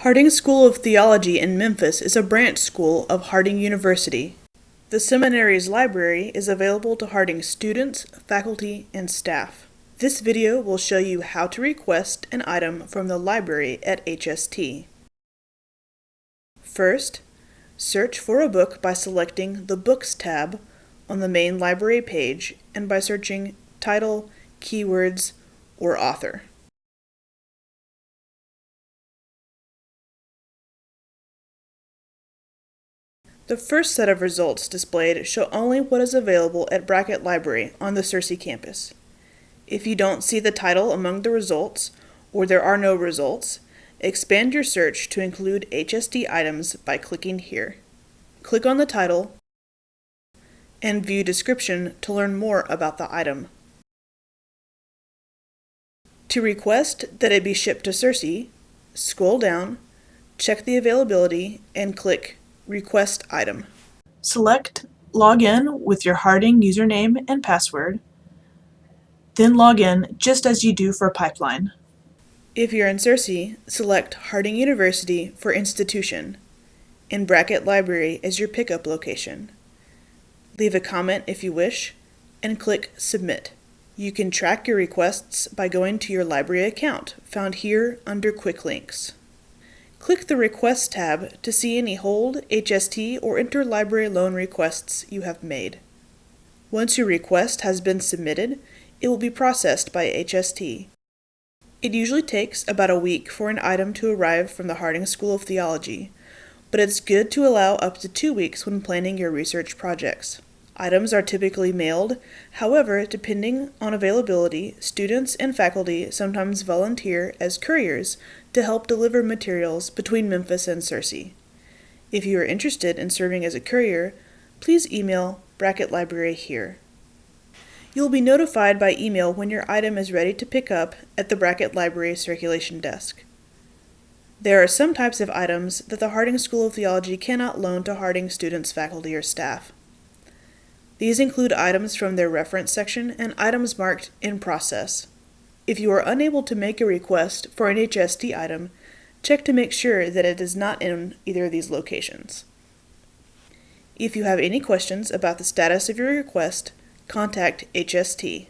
Harding School of Theology in Memphis is a branch school of Harding University. The seminary's library is available to Harding students, faculty, and staff. This video will show you how to request an item from the library at HST. First, search for a book by selecting the Books tab on the main library page and by searching title, keywords, or author. The first set of results displayed show only what is available at Brackett Library on the Searcy campus. If you don't see the title among the results, or there are no results, expand your search to include HST items by clicking here. Click on the title and view description to learn more about the item. To request that it be shipped to Searcy, scroll down, check the availability, and click Request Item. Select Log in with your Harding username and password, then log in just as you do for Pipeline. If you're in Searcy, select Harding University for Institution, and Brackett Library as your pickup location. Leave a comment if you wish, and click Submit. You can track your requests by going to your library account, found here under Quick Links. Click the Requests tab to see any hold, HST, or interlibrary loan requests you have made. Once your request has been submitted, it will be processed by HST. It usually takes about a week for an item to arrive from the Harding School of Theology, but it's good to allow up to two weeks when planning your research projects. Items are typically mailed, however, depending on availability, students and faculty sometimes volunteer as couriers to help deliver materials between Memphis and Searcy. If you are interested in serving as a courier, please email Brackett Library here. You will be notified by email when your item is ready to pick up at the Brackett Library circulation desk. There are some types of items that the Harding School of Theology cannot loan to Harding students, faculty, or staff. These include items from their reference section and items marked in process. If you are unable to make a request for an HST item, check to make sure that it is not in either of these locations. If you have any questions about the status of your request, contact HST.